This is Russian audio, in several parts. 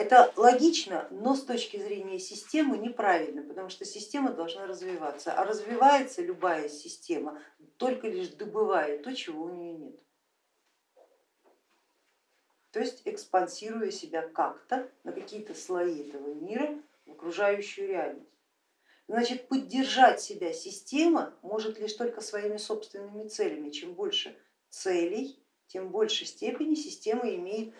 Это логично, но с точки зрения системы неправильно, потому что система должна развиваться, а развивается любая система только лишь добывая то, чего у нее нет. То есть экспансируя себя как-то на какие-то слои этого мира в окружающую реальность. Значит, поддержать себя система может лишь только своими собственными целями. Чем больше целей, тем в большей степени система имеет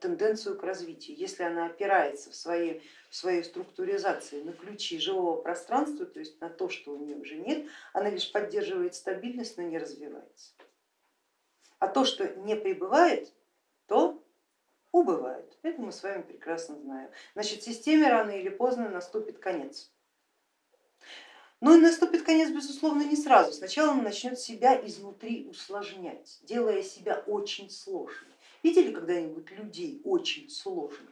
тенденцию к развитию. Если она опирается в своей, в своей структуризации на ключи живого пространства, то есть на то, что у нее уже нет, она лишь поддерживает стабильность, но не развивается. А то, что не прибывает, то убывает. Это мы с вами прекрасно знаем. Значит, системе рано или поздно наступит конец. Но и наступит конец, безусловно, не сразу. Сначала он начнет себя изнутри усложнять, делая себя очень сложным. Видели когда-нибудь людей очень сложных?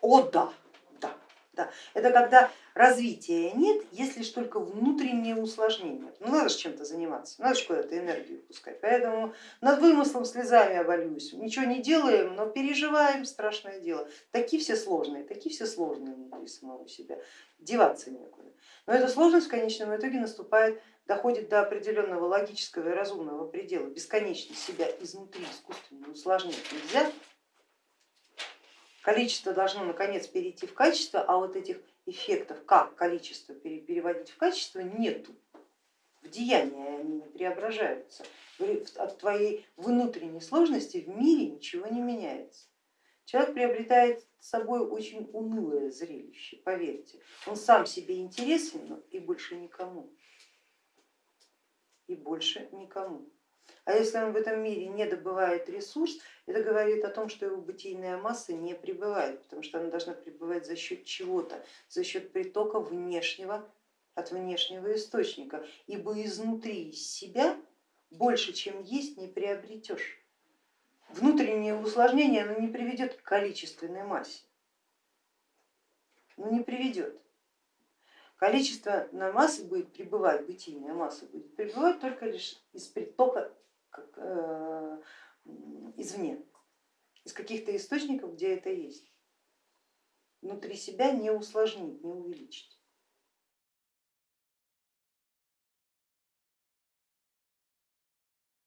О да, да, да. Это когда развития нет, если лишь только внутреннее усложнение. Ну надо же чем-то заниматься, надо же куда-то энергию пускать. Поэтому над вымыслом слезами обольюсь. Ничего не делаем, но переживаем страшное дело. Такие все сложные, такие все сложные внутри самого себя. Деваться некуда. Но эта сложность в конечном итоге наступает, доходит до определенного логического и разумного предела. Бесконечно себя изнутри искусственно усложнять нельзя. Количество должно наконец перейти в качество, а вот этих эффектов, как количество переводить в качество, нету. В деяния они не преображаются. От твоей внутренней сложности в мире ничего не меняется. Человек приобретает с собой очень унылое зрелище, поверьте. Он сам себе интересен и больше никому. И больше никому. А если он в этом мире не добывает ресурс, это говорит о том, что его бытийная масса не пребывает, потому что она должна пребывать за счет чего-то, за счет притока внешнего, от внешнего источника, ибо изнутри себя больше, чем есть, не приобретешь внутреннее усложнение оно не приведет к количественной массе, ну не приведет. Количество на массы будет пребывать, бытийная масса будет пребывать только лишь из притока как, э, извне, из каких-то источников, где это есть. Внутри себя не усложнить, не увеличить.